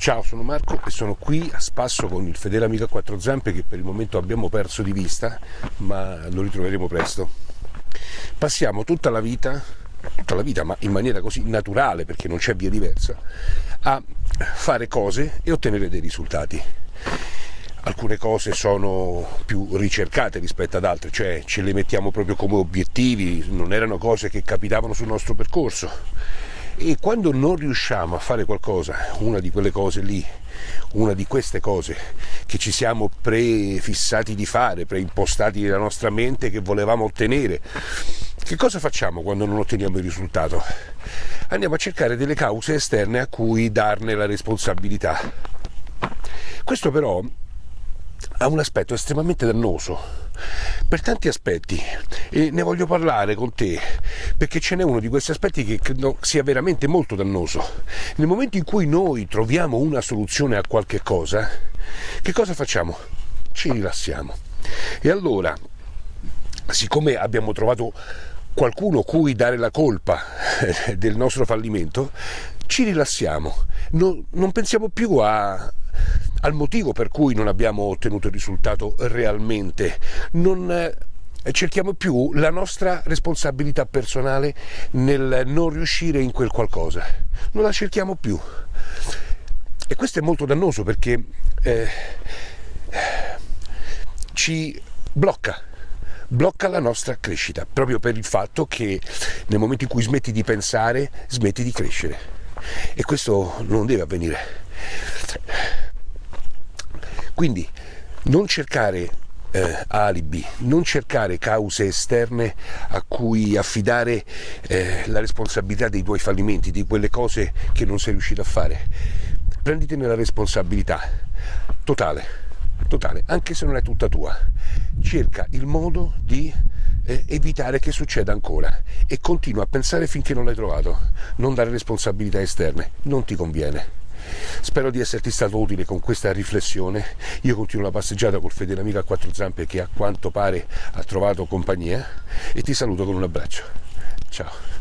Ciao, sono Marco e sono qui a spasso con il fedele amico a quattro zampe che per il momento abbiamo perso di vista, ma lo ritroveremo presto. Passiamo tutta la vita, tutta la vita, ma in maniera così naturale perché non c'è via diversa, a fare cose e ottenere dei risultati. Alcune cose sono più ricercate rispetto ad altre, cioè ce le mettiamo proprio come obiettivi, non erano cose che capitavano sul nostro percorso e quando non riusciamo a fare qualcosa, una di quelle cose lì, una di queste cose che ci siamo prefissati di fare, preimpostati nella nostra mente che volevamo ottenere, che cosa facciamo quando non otteniamo il risultato? Andiamo a cercare delle cause esterne a cui darne la responsabilità. Questo però ha un aspetto estremamente dannoso per tanti aspetti e ne voglio parlare con te perché ce n'è uno di questi aspetti che credo sia veramente molto dannoso. Nel momento in cui noi troviamo una soluzione a qualche cosa, che cosa facciamo? Ci rilassiamo. E allora, siccome abbiamo trovato qualcuno cui dare la colpa del nostro fallimento, ci rilassiamo, non, non pensiamo più a, al motivo per cui non abbiamo ottenuto il risultato realmente, non eh, cerchiamo più la nostra responsabilità personale nel non riuscire in quel qualcosa, non la cerchiamo più. E questo è molto dannoso perché eh, ci blocca, blocca la nostra crescita, proprio per il fatto che nel momento in cui smetti di pensare, smetti di crescere. E questo non deve avvenire. Quindi non cercare eh, alibi, non cercare cause esterne a cui affidare eh, la responsabilità dei tuoi fallimenti, di quelle cose che non sei riuscito a fare. Prenditene la responsabilità totale, totale, anche se non è tutta tua. Cerca il modo di eh, evitare che succeda ancora e continua a pensare finché non l'hai trovato. Non dare responsabilità esterne, non ti conviene. Spero di esserti stato utile con questa riflessione. Io continuo la passeggiata col fedele amico a quattro zampe che a quanto pare ha trovato compagnia e ti saluto con un abbraccio. Ciao.